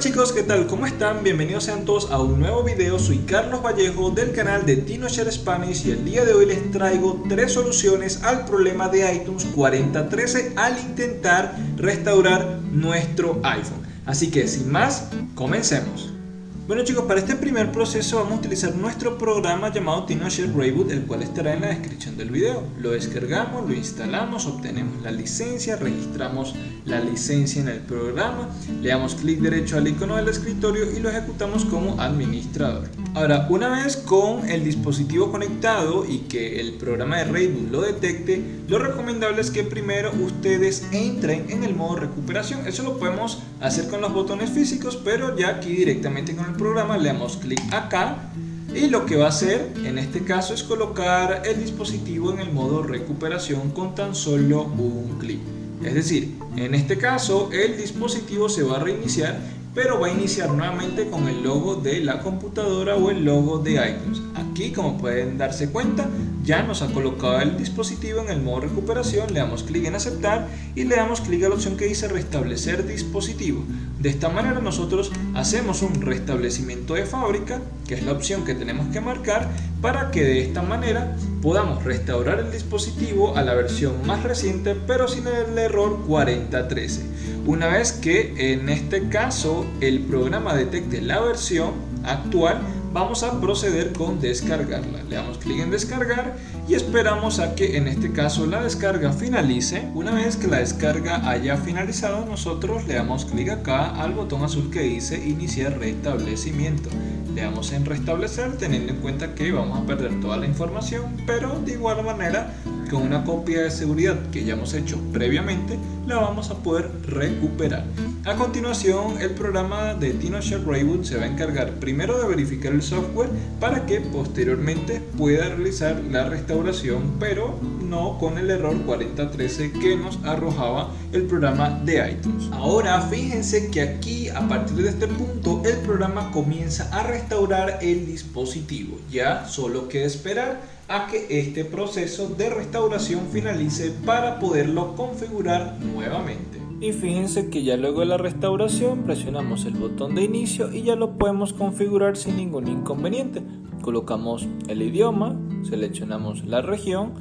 chicos, ¿qué tal? ¿Cómo están? Bienvenidos sean todos a un nuevo video. Soy Carlos Vallejo del canal de TinoShare Spanish y el día de hoy les traigo tres soluciones al problema de iTunes 4013 al intentar restaurar nuestro iPhone. Así que sin más, comencemos. Bueno chicos, para este primer proceso vamos a utilizar nuestro programa llamado TinoShare Reboot, el cual estará en la descripción del video. Lo descargamos, lo instalamos, obtenemos la licencia, registramos la licencia en el programa, le damos clic derecho al icono del escritorio y lo ejecutamos como administrador. Ahora, una vez con el dispositivo conectado y que el programa de Reboot lo detecte, lo recomendable es que primero ustedes entren en el modo recuperación. Eso lo podemos hacer con los botones físicos, pero ya aquí directamente con el programa le damos clic acá y lo que va a hacer en este caso es colocar el dispositivo en el modo recuperación con tan solo un clic. Es decir, en este caso el dispositivo se va a reiniciar pero va a iniciar nuevamente con el logo de la computadora o el logo de iTunes. Aquí como pueden darse cuenta ya nos ha colocado el dispositivo en el modo recuperación, le damos clic en aceptar y le damos clic a la opción que dice restablecer dispositivo. De esta manera nosotros hacemos un restablecimiento de fábrica, que es la opción que tenemos que marcar, para que de esta manera podamos restaurar el dispositivo a la versión más reciente, pero sin el error 4013. Una vez que en este caso el programa detecte la versión actual, vamos a proceder con descargarla. Le damos clic en descargar y esperamos a que en este caso la descarga finalice. Una vez que la descarga haya finalizado, nosotros le damos clic acá al botón azul que dice iniciar restablecimiento. Le damos en restablecer teniendo en cuenta que vamos a perder toda la información, pero de igual manera con una copia de seguridad que ya hemos hecho previamente, la vamos a poder recuperar. A continuación, el programa de TinoShare Reboot se va a encargar primero de verificar el software para que posteriormente pueda realizar la restauración, pero no con el error 4013 que nos arrojaba el programa de iTunes. Ahora, fíjense que aquí, a partir de este punto, el programa comienza a restaurar el dispositivo. Ya solo queda esperar a que este proceso de restauración finalice para poderlo configurar nuevamente. Y fíjense que ya luego de la restauración presionamos el botón de inicio y ya lo podemos configurar sin ningún inconveniente. Colocamos el idioma, seleccionamos la región,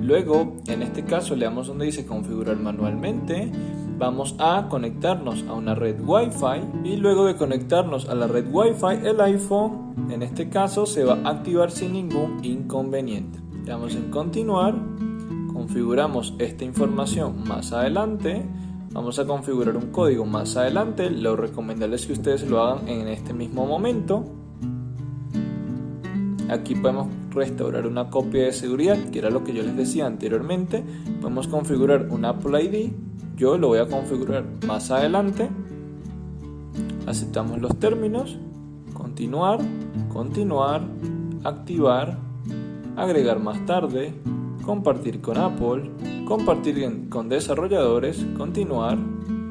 luego en este caso le damos donde dice configurar manualmente, vamos a conectarnos a una red Wi-Fi y luego de conectarnos a la red Wi-Fi el iPhone en este caso se va a activar sin ningún inconveniente. Le damos en continuar, configuramos esta información más adelante, vamos a configurar un código más adelante, lo recomendable es que ustedes lo hagan en este mismo momento. Aquí podemos restaurar una copia de seguridad, que era lo que yo les decía anteriormente. Podemos configurar un Apple ID yo lo voy a configurar más adelante. Aceptamos los términos. Continuar, continuar, activar, agregar más tarde, compartir con Apple, compartir con desarrolladores, continuar,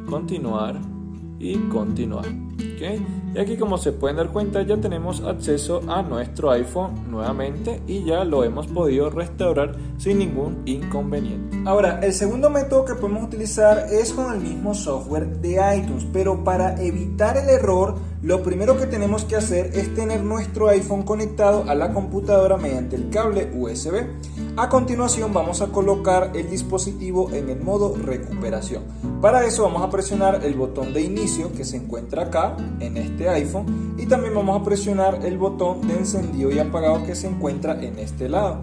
continuar y continuar. Y aquí como se pueden dar cuenta ya tenemos acceso a nuestro iPhone nuevamente y ya lo hemos podido restaurar sin ningún inconveniente. Ahora, el segundo método que podemos utilizar es con el mismo software de iTunes, pero para evitar el error lo primero que tenemos que hacer es tener nuestro iPhone conectado a la computadora mediante el cable USB. A continuación vamos a colocar el dispositivo en el modo recuperación. Para eso vamos a presionar el botón de inicio que se encuentra acá en este iPhone y también vamos a presionar el botón de encendido y apagado que se encuentra en este lado.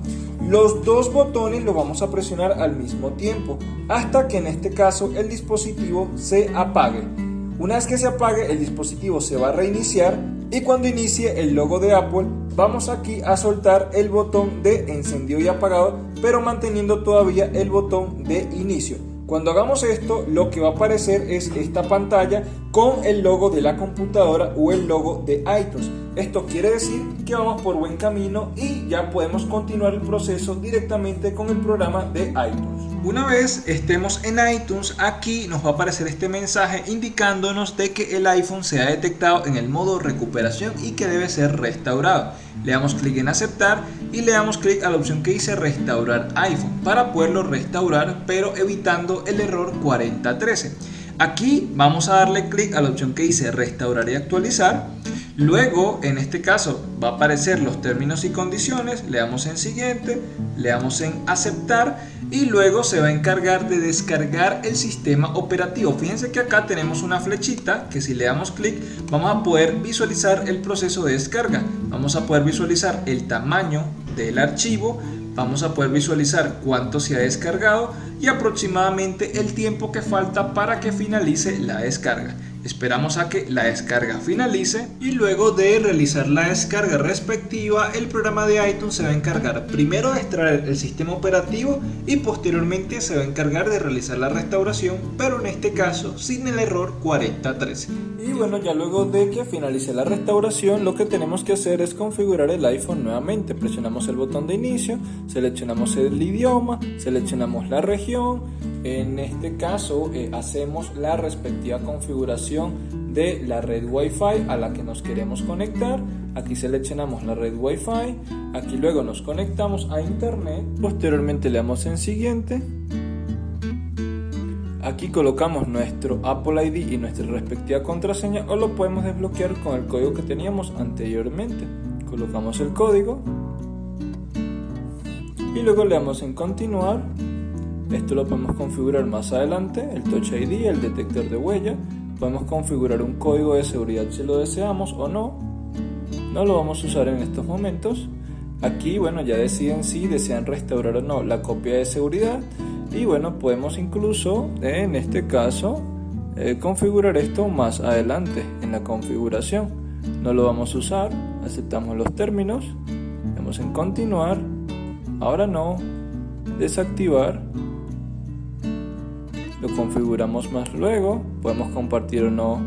Los dos botones los vamos a presionar al mismo tiempo hasta que en este caso el dispositivo se apague. Una vez que se apague, el dispositivo se va a reiniciar y cuando inicie el logo de Apple, vamos aquí a soltar el botón de encendido y apagado, pero manteniendo todavía el botón de inicio. Cuando hagamos esto, lo que va a aparecer es esta pantalla con el logo de la computadora o el logo de iTunes. Esto quiere decir que vamos por buen camino y ya podemos continuar el proceso directamente con el programa de iTunes. Una vez estemos en iTunes, aquí nos va a aparecer este mensaje indicándonos de que el iPhone se ha detectado en el modo recuperación y que debe ser restaurado. Le damos clic en aceptar y le damos clic a la opción que dice restaurar iPhone para poderlo restaurar pero evitando el error 4013. Aquí vamos a darle clic a la opción que dice restaurar y actualizar. Luego, en este caso, va a aparecer los términos y condiciones, le damos en siguiente, le damos en aceptar y luego se va a encargar de descargar el sistema operativo. Fíjense que acá tenemos una flechita que si le damos clic vamos a poder visualizar el proceso de descarga. Vamos a poder visualizar el tamaño del archivo, vamos a poder visualizar cuánto se ha descargado y aproximadamente el tiempo que falta para que finalice la descarga. Esperamos a que la descarga finalice y luego de realizar la descarga respectiva el programa de iTunes se va a encargar primero de extraer el sistema operativo y posteriormente se va a encargar de realizar la restauración pero en este caso sin el error 4013. Y bueno ya luego de que finalice la restauración lo que tenemos que hacer es configurar el iPhone nuevamente. Presionamos el botón de inicio, seleccionamos el idioma, seleccionamos la región en este caso eh, hacemos la respectiva configuración de la red Wi-Fi a la que nos queremos conectar. Aquí seleccionamos la red Wi-Fi, aquí luego nos conectamos a internet, posteriormente le damos en siguiente. Aquí colocamos nuestro Apple ID y nuestra respectiva contraseña o lo podemos desbloquear con el código que teníamos anteriormente. Colocamos el código y luego le damos en continuar esto lo podemos configurar más adelante, el Touch ID, el detector de huella. Podemos configurar un código de seguridad si lo deseamos o no. No lo vamos a usar en estos momentos. Aquí, bueno, ya deciden si desean restaurar o no la copia de seguridad. Y bueno, podemos incluso, en este caso, eh, configurar esto más adelante en la configuración. No lo vamos a usar, aceptamos los términos, damos en continuar, ahora no, desactivar lo configuramos más luego, podemos compartir o no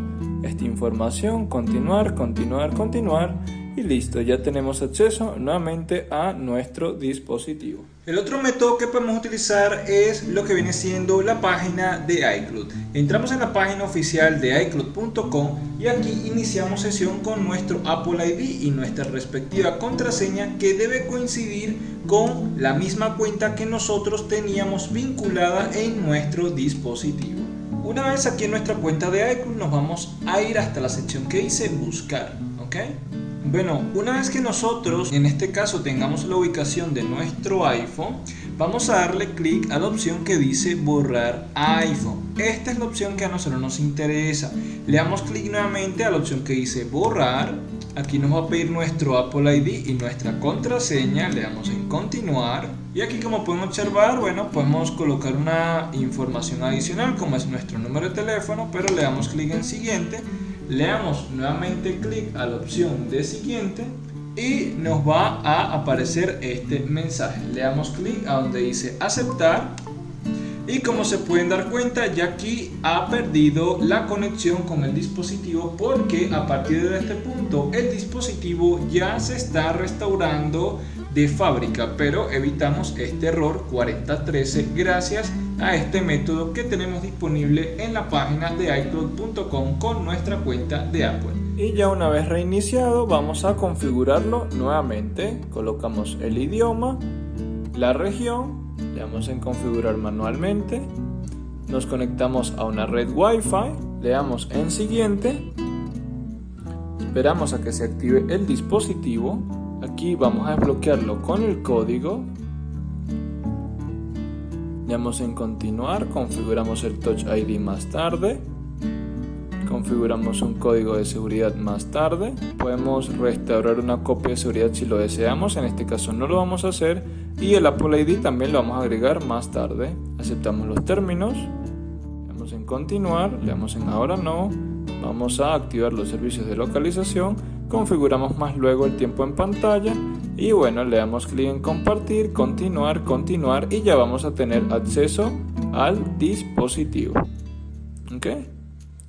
esta información, continuar, continuar, continuar y listo, ya tenemos acceso nuevamente a nuestro dispositivo. El otro método que podemos utilizar es lo que viene siendo la página de iCloud. Entramos en la página oficial de iCloud.com y aquí iniciamos sesión con nuestro Apple ID y nuestra respectiva contraseña que debe coincidir con la misma cuenta que nosotros teníamos vinculada en nuestro dispositivo. Una vez aquí en nuestra cuenta de iCloud nos vamos a ir hasta la sección que dice buscar. ¿ok? Bueno, una vez que nosotros, en este caso, tengamos la ubicación de nuestro iPhone, vamos a darle clic a la opción que dice borrar iPhone. Esta es la opción que a nosotros nos interesa. Le damos clic nuevamente a la opción que dice borrar. Aquí nos va a pedir nuestro Apple ID y nuestra contraseña. Le damos en continuar. Y aquí como pueden observar, bueno, podemos colocar una información adicional como es nuestro número de teléfono, pero le damos clic en siguiente le damos nuevamente clic a la opción de siguiente y nos va a aparecer este mensaje. Le damos clic a donde dice aceptar y como se pueden dar cuenta ya aquí ha perdido la conexión con el dispositivo porque a partir de este punto el dispositivo ya se está restaurando de fábrica pero evitamos este error 4013 gracias este método que tenemos disponible en la página de iCloud.com con nuestra cuenta de Apple. Y ya una vez reiniciado vamos a configurarlo nuevamente. Colocamos el idioma, la región, le damos en configurar manualmente, nos conectamos a una red Wi-Fi, le damos en siguiente, esperamos a que se active el dispositivo, aquí vamos a desbloquearlo con el código damos en continuar, configuramos el Touch ID más tarde, configuramos un código de seguridad más tarde, podemos restaurar una copia de seguridad si lo deseamos, en este caso no lo vamos a hacer, y el Apple ID también lo vamos a agregar más tarde. Aceptamos los términos, le damos en continuar, le damos en ahora no, vamos a activar los servicios de localización, configuramos más luego el tiempo en pantalla y bueno, le damos clic en compartir, continuar, continuar y ya vamos a tener acceso al dispositivo. ¿Ok?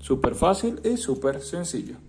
Súper fácil y súper sencillo.